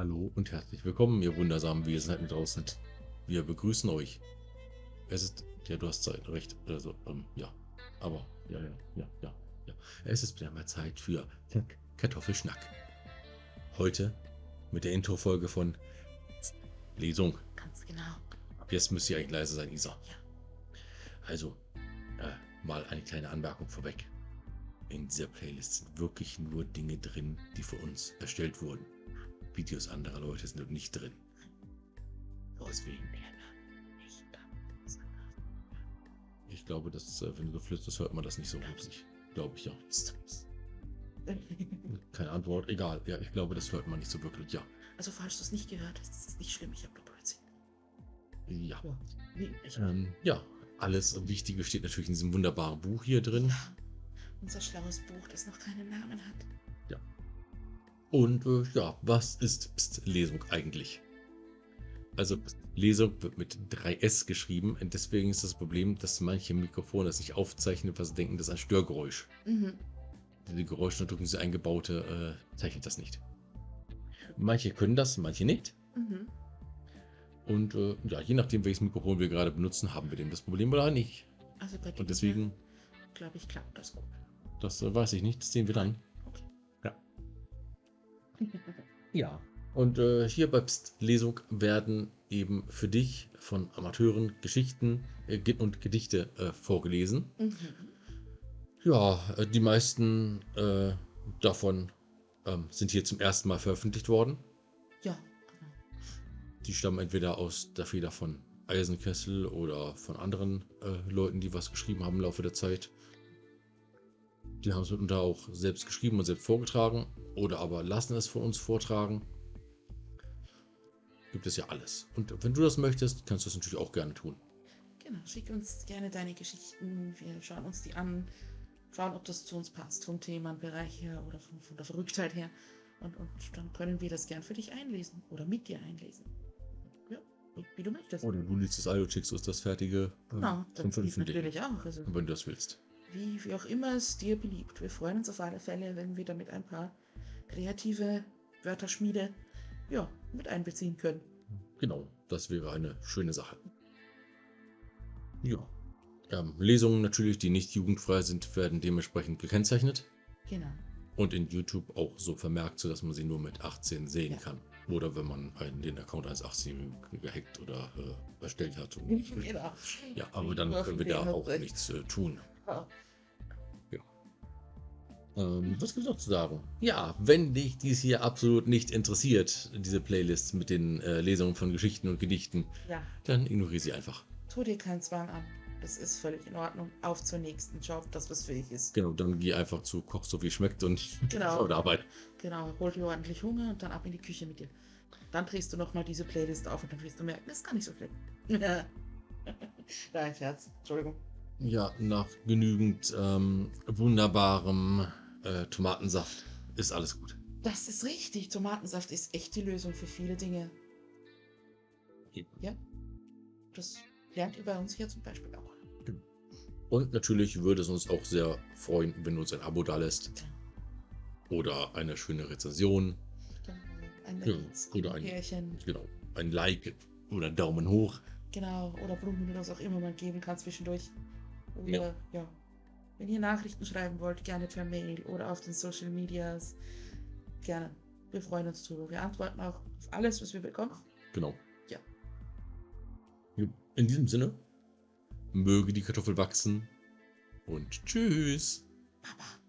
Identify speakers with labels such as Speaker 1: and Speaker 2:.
Speaker 1: Hallo und herzlich willkommen, ihr wundersamen Wesen da draußen. Wir begrüßen euch. Es ist, ja, du hast Zeit, recht, also, ähm, ja, aber, ja, ja, ja, ja, ja. Es ist wieder mal Zeit für Kartoffelschnack. Heute mit der Intro-Folge von Lesung.
Speaker 2: Ganz genau.
Speaker 1: Ab jetzt müsst ihr eigentlich leise sein, Isa.
Speaker 2: Ja.
Speaker 1: Also, äh, mal eine kleine Anmerkung vorweg. In dieser Playlist sind wirklich nur Dinge drin, die für uns erstellt wurden. Videos anderer Leute sind dort nicht drin. Deswegen. Ich glaube, dass, äh, wenn du so flüsterst, hört man das nicht so richtig. Glaube ich ja. Keine Antwort. Egal. Ja, ich glaube, das hört man nicht so wirklich. Ja.
Speaker 2: Also falls du es nicht gehört hast, ist es nicht schlimm, ich habe nur Blödsinn.
Speaker 1: Ja.
Speaker 2: Ja. Nee,
Speaker 1: Ähm, ja. Alles Wichtige steht natürlich in diesem wunderbaren Buch hier drin.
Speaker 2: ja. Unser schlaues Buch, das noch keinen Namen hat.
Speaker 1: Und äh, ja, was ist Psst, Lesung eigentlich? Also Lesung wird mit 3S geschrieben und deswegen ist das Problem, dass manche Mikrofone das nicht aufzeichnen, weil sie denken, das ist ein Störgeräusch.
Speaker 2: Mhm.
Speaker 1: Die Geräuschunterdrückung, diese eingebaute, äh, zeichnet das nicht. Manche können das, manche nicht.
Speaker 2: Mhm.
Speaker 1: Und äh, ja, je nachdem, welches Mikrofon wir gerade benutzen, haben wir dem das Problem oder nicht.
Speaker 2: Also bei
Speaker 1: Und deswegen,
Speaker 2: glaube ich, klappt das gut.
Speaker 1: das äh, weiß ich nicht, das sehen wir dann. Ja. Und äh, hier bei Psst Lesung werden eben für dich von Amateuren Geschichten äh, und Gedichte äh, vorgelesen.
Speaker 2: Mhm.
Speaker 1: Ja, äh, die meisten äh, davon ähm, sind hier zum ersten Mal veröffentlicht worden.
Speaker 2: Ja, genau.
Speaker 1: Die stammen entweder aus der Feder von Eisenkessel oder von anderen äh, Leuten, die was geschrieben haben im Laufe der Zeit. Die haben es mitunter auch selbst geschrieben und selbst vorgetragen oder aber lassen es von uns vortragen. Gibt es ja alles. Und wenn du das möchtest, kannst du das natürlich auch gerne tun.
Speaker 2: Genau. Schick uns gerne deine Geschichten. Wir schauen uns die an. Schauen, ob das zu uns passt, vom Themenbereich her oder von, von der Verrücktheit her. Und, und dann können wir das gern für dich einlesen oder mit dir einlesen. Ja, wie, wie du möchtest.
Speaker 1: Oder du liest das Audio, schickst uns das fertige äh,
Speaker 2: Genau, das geht natürlich auch. Also,
Speaker 1: Wenn du das willst.
Speaker 2: Wie, wie auch immer es dir beliebt. Wir freuen uns auf alle Fälle, wenn wir damit ein paar kreative Wörterschmiede ja, mit einbeziehen können.
Speaker 1: Genau, das wäre eine schöne Sache. Ja. Ähm, Lesungen natürlich, die nicht jugendfrei sind, werden dementsprechend gekennzeichnet
Speaker 2: Genau.
Speaker 1: und in YouTube auch so vermerkt, sodass man sie nur mit 18 sehen
Speaker 2: Ja.
Speaker 1: kann. Oder wenn man einen, den Account eines 18-Jährigen gehackt oder äh, erstellt hat. Und,
Speaker 2: genau.
Speaker 1: ja, aber dann können wir da auch
Speaker 2: Recht.
Speaker 1: nichts äh, tun.
Speaker 2: Ja.
Speaker 1: Ähm, was gibt es noch zu sagen? Ja, wenn dich dies hier absolut nicht interessiert, diese Playlist mit den äh, Lesungen von Geschichten und Gedichten,
Speaker 2: ja,
Speaker 1: dann ignoriere sie einfach.
Speaker 2: tu dir keinen Zwang an. Das ist völlig in Ordnung. Auf zur nächsten. Schau, ob das was für dich ist.
Speaker 1: Genau, dann geh einfach zu Koch so wie schmeckt und
Speaker 2: Genau.
Speaker 1: schau der Arbeit.
Speaker 2: Genau, hol dir ordentlich Hunger und dann ab in die Küche mit dir. Dann drehst du nochmal diese Playlist auf und dann wirst du merken, das ist gar nicht so schlecht. Dein Scherz. Entschuldigung.
Speaker 1: Ja, nach genügend ähm, wunderbarem äh, Tomatensaft ist alles gut.
Speaker 2: Das ist richtig. Tomatensaft ist echt die Lösung für viele Dinge. Ja. Das lernt ihr bei uns hier zum Beispiel auch.
Speaker 1: Und natürlich würde es uns auch sehr freuen, wenn du uns ein Abo da lässt. Oder eine schöne Rezension.
Speaker 2: Ein
Speaker 1: Ja, oder ein-
Speaker 2: Pärchen.
Speaker 1: Genau, ein Like oder einen Daumen hoch.
Speaker 2: Genau. Oder Blumen oder was auch immer man geben kann zwischendurch. Oder,
Speaker 1: Ja.
Speaker 2: ja. Wenn ihr Nachrichten schreiben wollt, gerne per Mail oder auf den Social Medias. Gerne. Wir freuen uns drüber. Wir antworten auch auf alles, was wir bekommen.
Speaker 1: Genau.
Speaker 2: Ja.
Speaker 1: In diesem Sinne, möge die Kartoffel wachsen und tschüss.
Speaker 2: Baba.